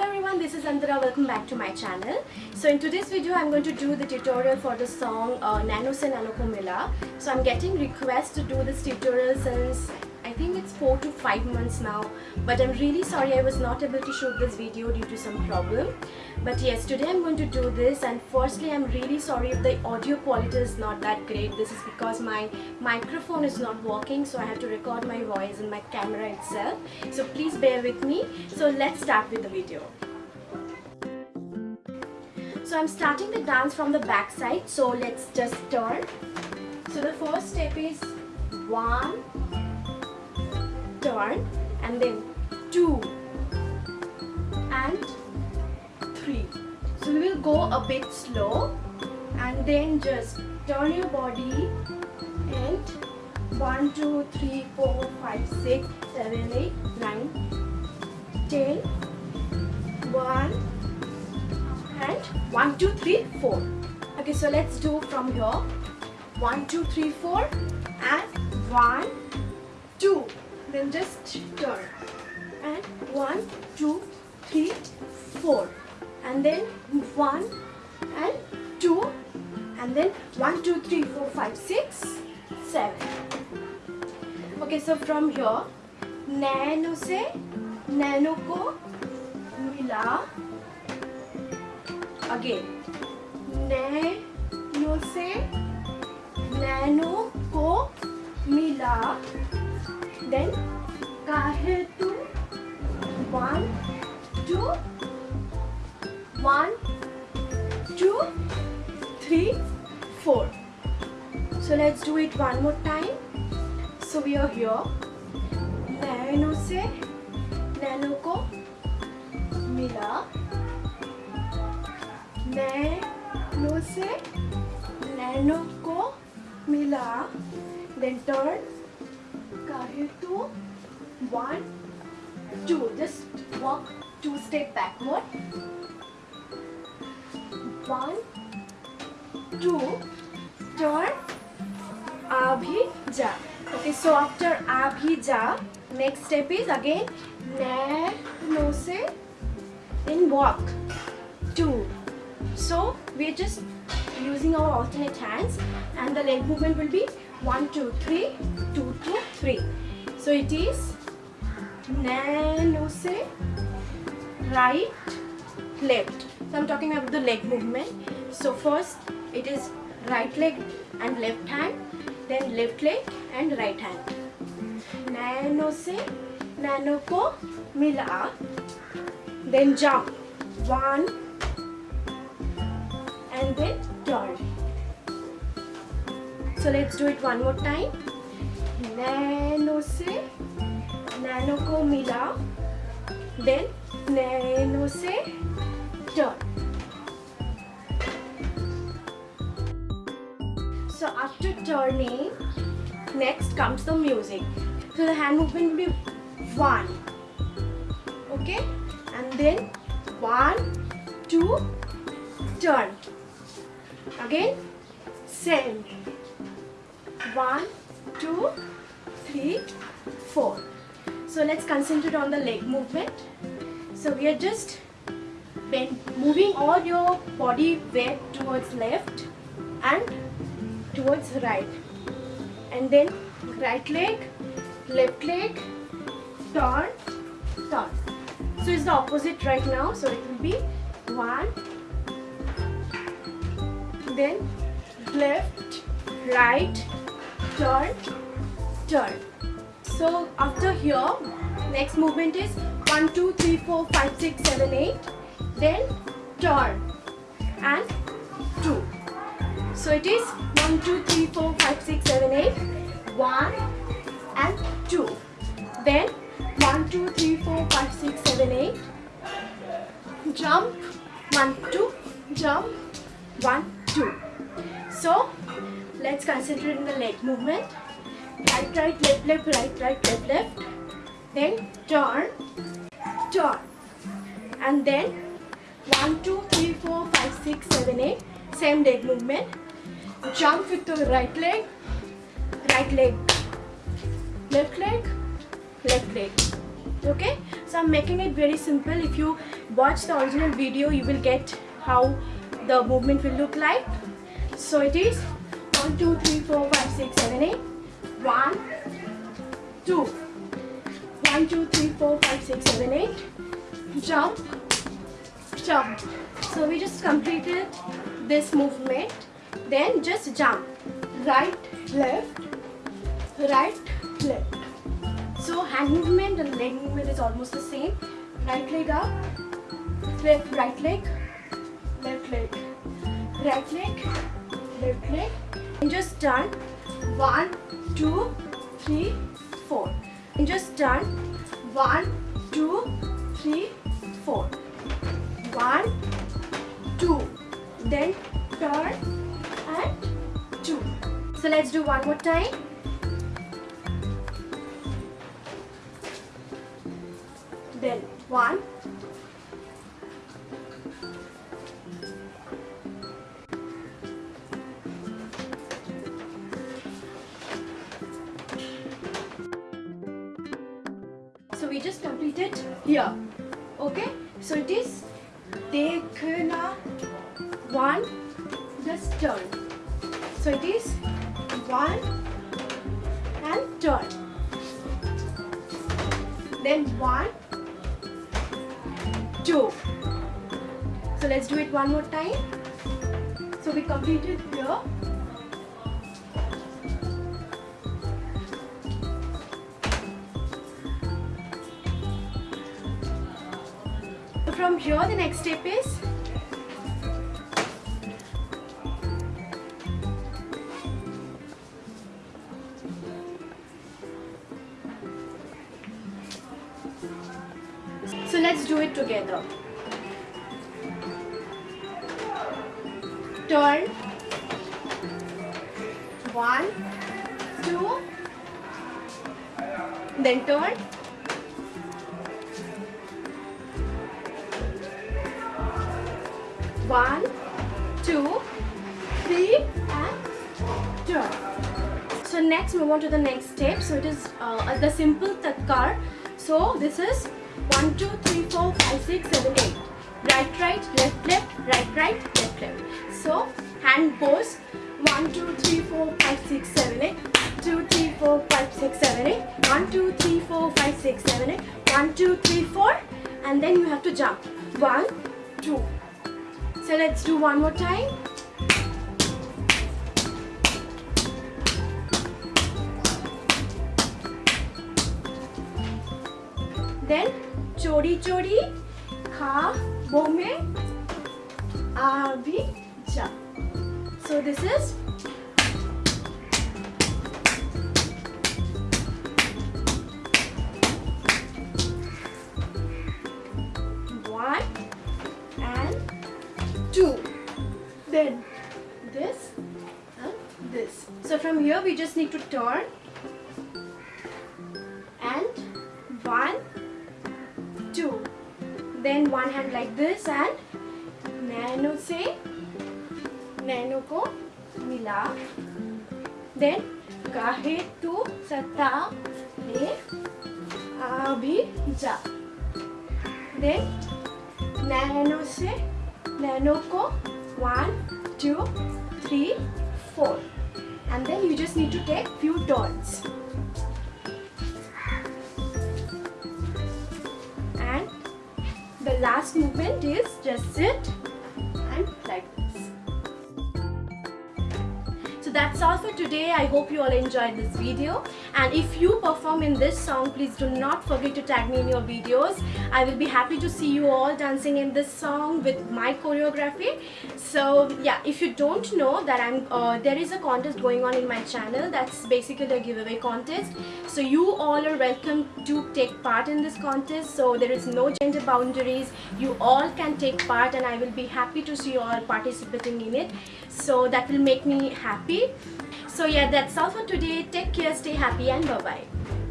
everyone, this is Andra. Welcome back to my channel. So in today's video, I'm going to do the tutorial for the song uh, Nano Se Nano Ko Mila. So I'm getting requests to do this tutorial since 4 to 5 months now. But I'm really sorry I was not able to shoot this video due to some problem. But yes, today I'm going to do this and firstly I'm really sorry if the audio quality is not that great. This is because my microphone is not working so I have to record my voice in my camera itself. So please bear with me. So let's start with the video. So I'm starting the dance from the back side. So let's just turn. So the first step is 1, turn and then 2 and 3 so we will go a bit slow and then just turn your body and 1 2 3 4 5 6 7 8 9 10 1 and 1 2 3 4 okay so let's do from here. 1 2 3 4 and 1 2 then just turn and one two three four. And then one and two and then one two three four five six seven. Okay so from here nano se nano ko mila again. nano se nano ko mila then it one more time so we are here nano se nano ko mila nano se nano ko mila then turn kahe tu one two just walk two step backward one two turn abhi ja. Okay so after abhi ja next step is again nano se then walk. Two. So we're just using our alternate hands and the leg movement will be one two three two two three. So it is nano se right left. So i'm talking about the leg movement. So first it is right leg and left hand then left leg and right hand. Nano se nano ko mila. Then jump. One and then turn so let's do it one more time. Nano se nano ko mila. Then nano se turn so after turning next comes the music. So the hand movement will be one. Okay? And then one two turn. Again same. One two three four. So let's concentrate on the leg movement. So we are just bend, moving all your body weight towards left and towards right. And then right leg left leg turn turn. So it's the opposite right now. So it will be one then left right turn turn. So after here next movement is 1 2 3 4 5 6 7 8 then turn and 2 so it is 1 2 3 4 5 6 7 8 1 and 2 then 1 2 3 4 5 6 7 8 jump. 1 2 jump. 1 2 so let's concentrate on the leg movement. Right right left left right right left left. Then turn. Turn. And then 1 2 3 4 5 6 7 8 same leg movement jump with the right leg. Right leg. Left leg. Left leg. Okay? So i'm making it very simple. If you watch the original video you will get how the movement will look like. So it is 1 2 3 4 5 6 7 8 1 2 1 2 3 4 5 6 7 8 jump. Jump. So we just completed this movement then just jump right left right left so hand movement and leg movement is almost the same. Right leg up, left right leg, left leg, right leg, left leg. And just turn one, two, three, four. And just turn one, two, three, four. One, two. Then turn and two. So let's do one more time. then one so we just completed here okay so it is dekhna one just turn so it is one and turn then one two. So let's do it one more time. So we completed here. From here the next step is let's do it together. Turn. One, two, then turn. One, two, three, and turn. So next move on to the next step. So it is uh, the simple tatkar. So this is 1, 2, 3, 4, 5, 6, 7, 8. Right, right, left, left, right, right, left, left. So, hand pose. 1, 2, 3, 4, 5, 6, 7, 8. 2, 3, 4, 5, 6, 7, 8. 1, 2, 3, 4, 5, 6, 7, 8. 1, 2, 3, 4. And then you have to jump. 1, 2. So let's do one more time. Chori chori kha bome abhi ja. So this is one and two. Then this and this. So from here we just need to turn and one then one hand like this and nano से नैनो को मिला। Then काहे तू सता हे अभी जा। देन नैनो से नैनो को one two three four and then you just need to take few turns last movement is just sit that's all for today. I hope you all enjoyed this video. And if you perform in this song, please do not forget to tag me in your videos. I will be happy to see you all dancing in this song with my choreography. So yeah, if you don't know that I'm, uh, there is a contest going on in my channel. That's basically a giveaway contest. So you all are welcome to take part in this contest. So there is no gender boundaries. You all can take part and I will be happy to see you all participating in it. So that will make me happy. So yeah, that's all for today. Take care, stay happy and bye-bye.